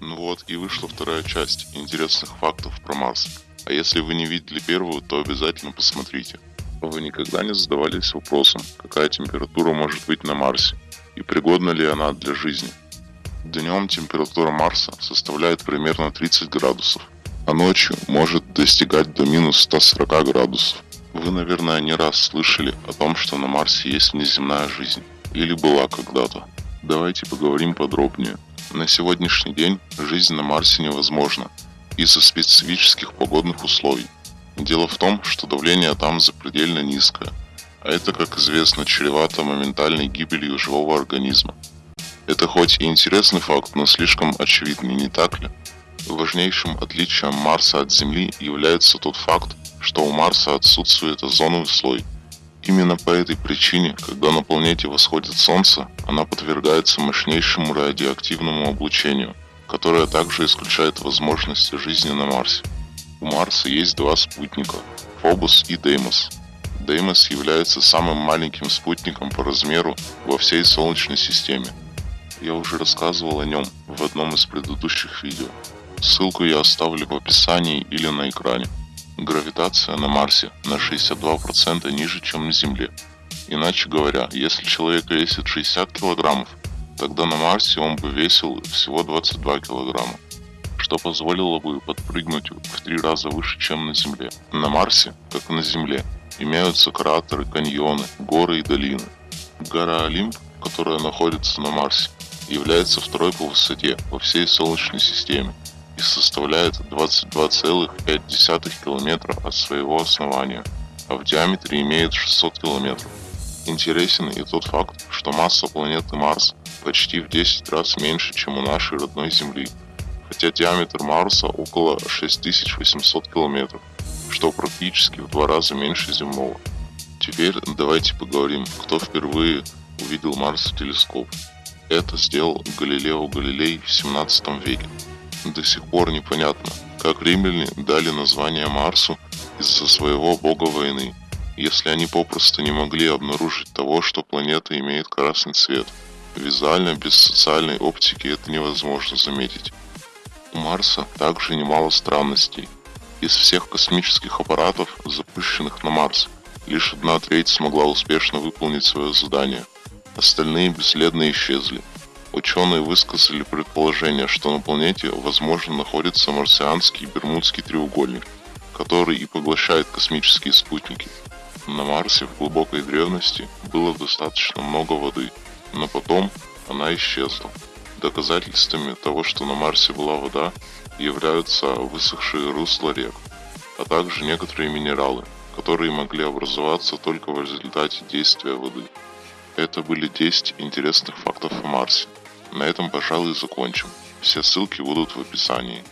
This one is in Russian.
Ну вот и вышла вторая часть интересных фактов про Марс. А если вы не видели первую, то обязательно посмотрите. Вы никогда не задавались вопросом, какая температура может быть на Марсе и пригодна ли она для жизни? Днем температура Марса составляет примерно 30 градусов, а ночью может достигать до минус 140 градусов. Вы, наверное, не раз слышали о том, что на Марсе есть внеземная жизнь, или была когда-то. Давайте поговорим подробнее. На сегодняшний день жизнь на Марсе невозможна из-за специфических погодных условий. Дело в том, что давление там запредельно низкое, а это, как известно, чревато моментальной гибелью живого организма. Это хоть и интересный факт, но слишком очевидный, не так ли? Важнейшим отличием Марса от Земли является тот факт, что у Марса отсутствует озоновый слой. Именно по этой причине, когда на планете восходит Солнце, она подвергается мощнейшему радиоактивному облучению, которое также исключает возможности жизни на Марсе. У Марса есть два спутника – Фобус и Деймос. Деймос является самым маленьким спутником по размеру во всей Солнечной системе. Я уже рассказывал о нем в одном из предыдущих видео. Ссылку я оставлю в описании или на экране. Гравитация на Марсе на 62% ниже, чем на Земле. Иначе говоря, если человек весит 60 килограммов, тогда на Марсе он бы весил всего 22 килограмма, что позволило бы подпрыгнуть в три раза выше, чем на Земле. На Марсе, как и на Земле, имеются кратеры, каньоны, горы и долины. Гора Олимп, которая находится на Марсе, является второй по высоте во всей Солнечной системе и составляет 22,5 километра от своего основания, а в диаметре имеет 600 километров. Интересен и тот факт, что масса планеты Марс почти в 10 раз меньше, чем у нашей родной Земли, хотя диаметр Марса около 6800 километров, что практически в два раза меньше земного. Теперь давайте поговорим, кто впервые увидел Марс в телескоп. Это сделал Галилео Галилей в 17 веке. До сих пор непонятно, как римляне дали название Марсу из-за своего бога войны, если они попросту не могли обнаружить того, что планета имеет красный цвет. Визуально, без социальной оптики это невозможно заметить. У Марса также немало странностей. Из всех космических аппаратов, запущенных на Марс, лишь одна треть смогла успешно выполнить свое задание. Остальные бесследно исчезли. Ученые высказали предположение, что на планете возможно находится марсианский Бермудский треугольник, который и поглощает космические спутники. На Марсе в глубокой древности было достаточно много воды, но потом она исчезла. Доказательствами того, что на Марсе была вода, являются высохшие русла рек, а также некоторые минералы, которые могли образоваться только в результате действия воды. Это были 10 интересных фактов о Марсе. На этом, пожалуй, закончим. Все ссылки будут в описании.